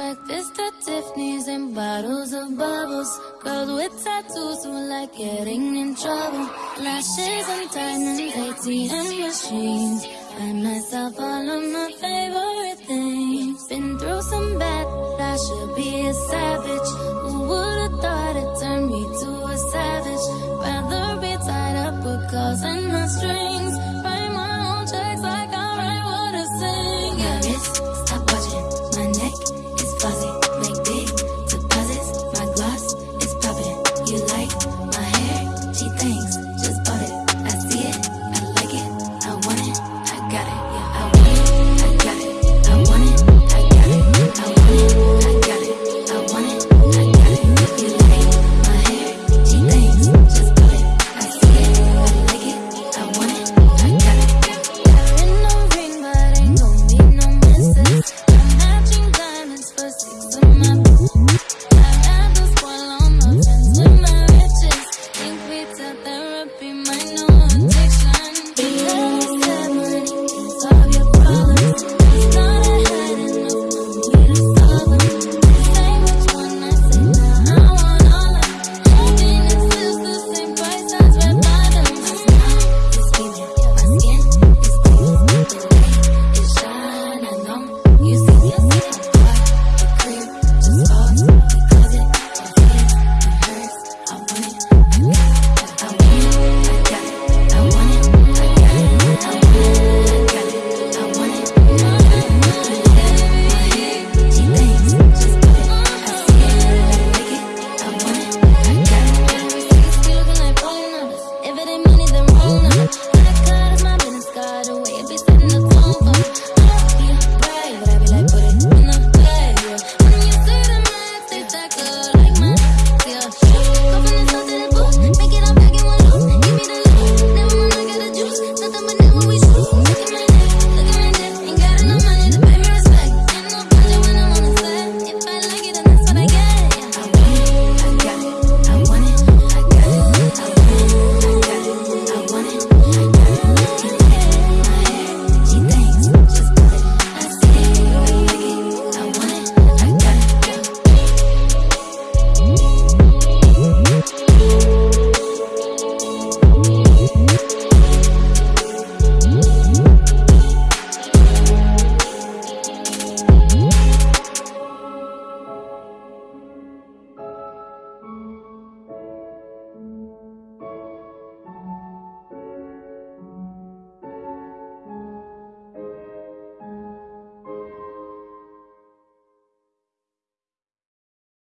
Breakfast at Tiffany's and bottles of bubbles. Girls with tattoos who like getting in trouble. Lashes and diamonds, ATM machines. Buy myself all of my favorite things. Been through some bad, I should be a savage. Who would've thought it turned me to a savage? Rather be tied up with calls and not strings. you like.